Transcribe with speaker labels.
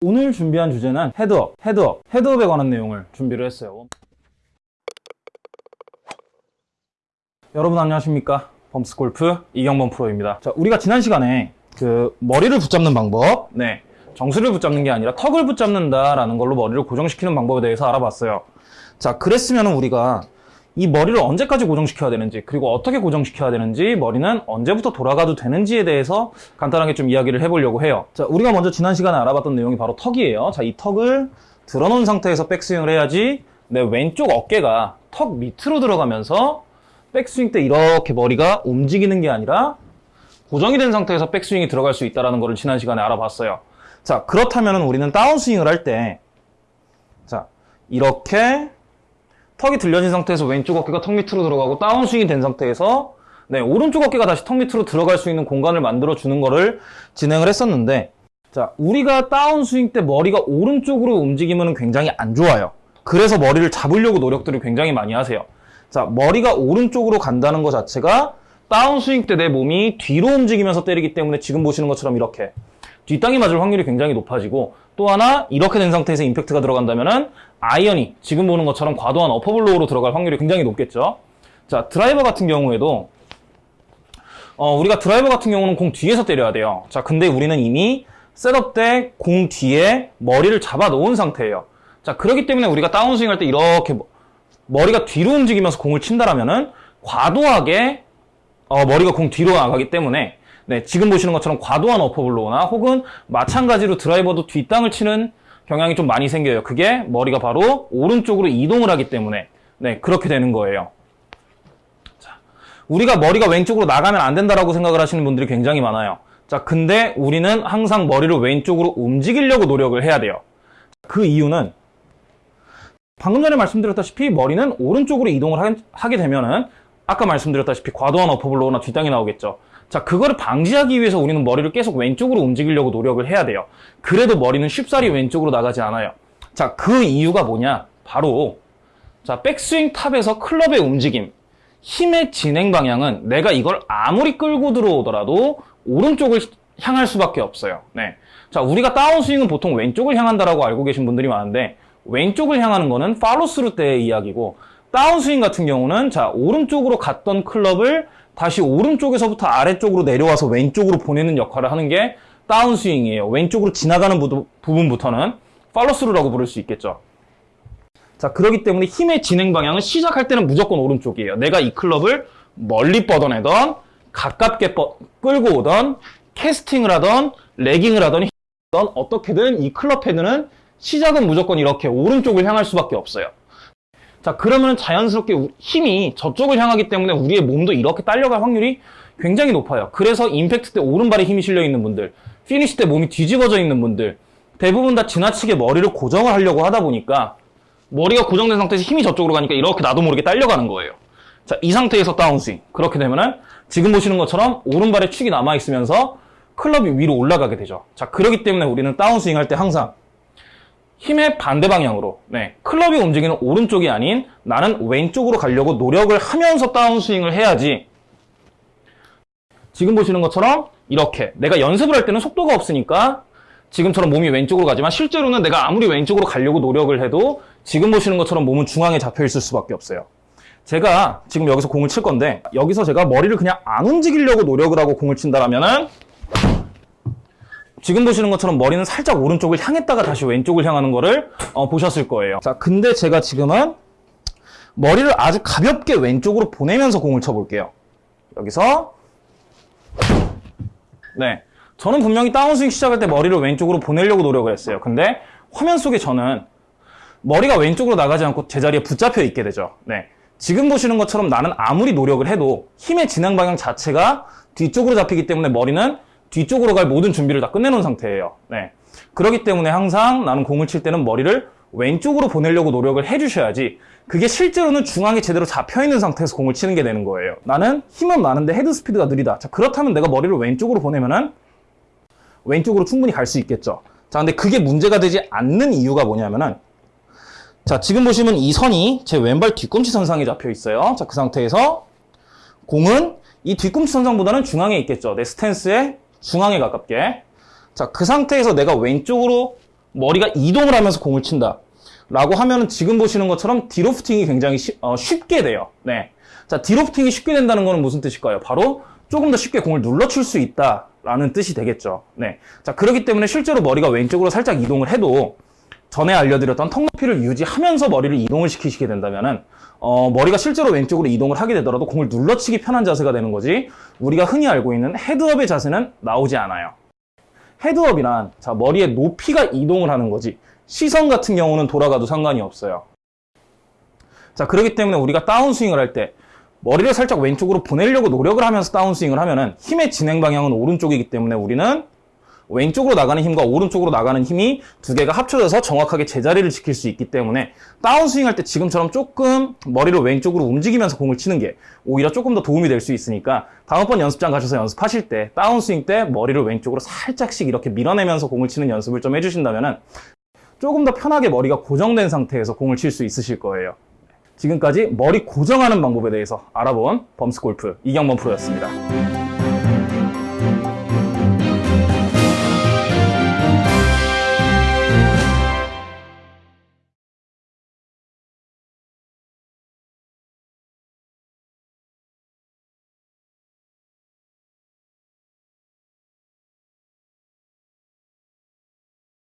Speaker 1: 오늘 준비한 주제는 헤드업, 헤드업, 헤드업에 관한 내용을 준비를 했어요. 여러분 안녕하십니까? 범스골프 이경범 프로입니다. 자, 우리가 지난 시간에 그 머리를 붙잡는 방법, 네, 정수리를 붙잡는 게 아니라 턱을 붙잡는다라는 걸로 머리를 고정시키는 방법에 대해서 알아봤어요. 자, 그랬으면 우리가 이 머리를 언제까지 고정시켜야 되는지 그리고 어떻게 고정시켜야 되는지 머리는 언제부터 돌아가도 되는지에 대해서 간단하게 좀 이야기를 해보려고 해요. 자 우리가 먼저 지난 시간에 알아봤던 내용이 바로 턱이에요. 자 이 턱을 들어놓은 상태에서 백스윙을 해야지 내 왼쪽 어깨가 턱 밑으로 들어가면서 백스윙 때 이렇게 머리가 움직이는 게 아니라 고정이 된 상태에서 백스윙이 들어갈 수 있다는 것을 지난 시간에 알아봤어요. 자 그렇다면 우리는 다운스윙을 할 때 자 이렇게 턱이 들려진 상태에서 왼쪽 어깨가 턱 밑으로 들어가고 다운스윙이 된 상태에서 네, 오른쪽 어깨가 다시 턱 밑으로 들어갈 수 있는 공간을 만들어 주는 거를 진행을 했었는데 자, 우리가 다운스윙 때 머리가 오른쪽으로 움직이면 굉장히 안 좋아요. 그래서 머리를 잡으려고 노력들을 굉장히 많이 하세요. 자, 머리가 오른쪽으로 간다는 것 자체가 다운스윙 때 내 몸이 뒤로 움직이면서 때리기 때문에 지금 보시는 것처럼 이렇게 뒷땅이 맞을 확률이 굉장히 높아지고 또 하나 이렇게 된 상태에서 임팩트가 들어간다면 은 아이언이 지금 보는 것처럼 과도한 어퍼블로우로 들어갈 확률이 굉장히 높겠죠. 자 드라이버 같은 경우에도 어, 우리가 드라이버 같은 경우는 공 뒤에서 때려야 돼요. 자 근데 우리는 이미 setup 때 공 뒤에 머리를 잡아 놓은 상태예요. 자 그렇기 때문에 우리가 다운스윙 할 때 이렇게 머리가 뒤로 움직이면서 공을 친다라면은 과도하게 어, 머리가 공 뒤로 나가기 때문에 네, 지금 보시는 것처럼 과도한 upper blow나 혹은 마찬가지로 드라이버도 뒷땅을 치는 경향이 좀 많이 생겨요. 그게 머리가 바로 오른쪽으로 이동을 하기 때문에 네, 그렇게 되는 거예요. 자, 우리가 머리가 왼쪽으로 나가면 안 된다라고 생각을 하시는 분들이 굉장히 많아요. 자, 근데 우리는 항상 머리를 왼쪽으로 움직이려고 노력을 해야 돼요. 그 이유는 방금 전에 말씀드렸다시피 머리는 오른쪽으로 이동을 하게 되면은 아까 말씀드렸다시피 과도한 어퍼블로우나 뒷땅이 나오겠죠. 자, 그거를 방지하기 위해서 우리는 머리를 계속 왼쪽으로 움직이려고 노력을 해야 돼요. 그래도 머리는 쉽사리 왼쪽으로 나가지 않아요. 자, 그 이유가 뭐냐? 바로 자, 백스윙 탑에서 클럽의 움직임, 힘의 진행 방향은 내가 이걸 아무리 끌고 들어오더라도 오른쪽을 향할 수밖에 없어요. 네. 자, 우리가 다운스윙은 보통 왼쪽을 향한다라고 알고 계신 분들이 많은데 왼쪽을 향하는 거는 팔로스루 때의 이야기고 다운스윙 같은 경우는 자, 오른쪽으로 갔던 클럽을 다시 오른쪽에서부터 아래쪽으로 내려와서 왼쪽으로 보내는 역할을 하는 게 다운스윙이에요. 왼쪽으로 지나가는 부 분부터는 팔로스루라고 부를 수 있겠죠. 자, 그러기 때문에 힘의 진행 방향은 시작할 때는 무조건 오른쪽이에요. 내가 이 클럽을 멀리 뻗어내던 가깝게 뻗, 끌고 오던 캐스팅을 하던 레깅을 하던 어떻게든 이 클럽 헤드는 시작은 무조건 이렇게 오른쪽을 향할 수밖에 없어요. 자 그러면 자연스럽게 힘이 저쪽을 향하기 때문에 우리의 몸도 이렇게 딸려갈 확률이 굉장히 높아요. 그래서 임팩트 때 오른발에 힘이 실려 있는 분들 피니시 때 몸이 뒤집어져 있는 분들 대부분 다 지나치게 머리를 고정을 하려고 하다 보니까 머리가 고정된 상태에서 힘이 저쪽으로 가니까 이렇게 나도 모르게 딸려가는 거예요. 자 이 상태에서 다운스윙. 그렇게 되면은 지금 보시는 것처럼 오른발에 축이 남아있으면서 클럽이 위로 올라가게 되죠. 자 그렇기 때문에 우리는 다운스윙 할 때 항상 힘의 반대 방향으로. 네, 클럽이 움직이는 오른쪽이 아닌 나는 왼쪽으로 가려고 노력을 하면서 다운스윙을 해야지. 지금 보시는 것처럼 이렇게 내가 연습을 할 때는 속도가 없으니까 지금처럼 몸이 왼쪽으로 가지만 실제로는 내가 아무리 왼쪽으로 가려고 노력을 해도 지금 보시는 것처럼 몸은 중앙에 잡혀 있을 수밖에 없어요. 제가 지금 여기서 공을 칠 건데 여기서 제가 머리를 그냥 안 움직이려고 노력을 하고 공을 친다라면은 지금 보시는 것처럼 머리는 살짝 오른쪽을 향했다가 다시 왼쪽을 향하는 거를 어, 보셨을 거예요. 자 근데 제가 지금은 머리를 아주 가볍게 왼쪽으로 보내면서 공을 쳐볼게요. 여기서. 네. 저는 분명히 다운스윙 시작할 때 머리를 왼쪽으로 보내려고 노력을 했어요. 근데 화면 속에 저는 머리가 왼쪽으로 나가지 않고 제자리에 붙잡혀 있게 되죠. 네. 지금 보시는 것처럼 나는 아무리 노력을 해도 힘의 진행 방향 자체가 뒤쪽으로 잡히기 때문에 머리는 뒤쪽으로 갈 모든 준비를 다 끝내놓은 상태예요. 네. 그렇기 때문에 항상 나는 공을 칠 때는 머리를 왼쪽으로 보내려고 노력을 해주셔야지 그게 실제로는 중앙에 제대로 잡혀있는 상태에서 공을 치는 게 되는 거예요. 나는 힘은 많은데 head speed가 느리다. 자 그렇다면 내가 머리를 왼쪽으로 보내면은 왼쪽으로 충분히 갈 수 있겠죠. 자 근데 그게 문제가 되지 않는 이유가 뭐냐면은 자 지금 보시면 이 선이 제 왼발 뒤꿈치 선상에 잡혀 있어요. 자 그 상태에서 공은 이 뒤꿈치 선상보다는 중앙에 있겠죠. 내 스탠스에 중앙에 가깝게 자 그 상태에서 내가 왼쪽으로 머리가 이동을 하면서 공을 친다. 라고 하면은 지금 보시는 것처럼 디로프팅이 굉장히 쉬- 어, 쉽게 돼요. 네. 자, 디로프팅이 쉽게 된다는 거는 무슨 뜻일까요? 바로 조금 더 쉽게 공을 눌러칠 수 있다 라는 뜻이 되겠죠. 네. 자, 그렇기 때문에 실제로 머리가 왼쪽으로 살짝 이동을 해도 전에 알려드렸던 턱 높이를 유지하면서 머리를 이동을 시키시게 된다면은 어, 머리가 실제로 왼쪽으로 이동을 하게 되더라도 공을 눌러치기 편한 자세가 되는 거지 우리가 흔히 알고 있는 헤드업의 자세는 나오지 않아요. 헤드업이란 자 머리의 높이가 이동을 하는 거지 시선 같은 경우는 돌아가도 상관이 없어요. 자 그렇기 때문에 우리가 다운스윙을 할 때 머리를 살짝 왼쪽으로 보내려고 노력을 하면서 다운스윙을 하면은 힘의 진행 방향은 오른쪽이기 때문에 우리는 왼쪽으로 나가는 힘과 오른쪽으로 나가는 힘이 두 개가 합쳐져서 정확하게 제자리를 지킬 수 있기 때문에 다운스윙 할 때 지금처럼 조금 머리를 왼쪽으로 움직이면서 공을 치는 게 오히려 조금 더 도움이 될 수 있으니까 다음번 연습장 가셔서 연습하실 때 다운스윙 때 머리를 왼쪽으로 살짝씩 이렇게 밀어내면서 공을 치는 연습을 좀 해주신다면은 조금 더 편하게 머리가 고정된 상태에서 공을 칠 수 있으실 거예요. 지금까지 머리 고정하는 방법에 대해서 알아본 범스골프 이경범 프로였습니다.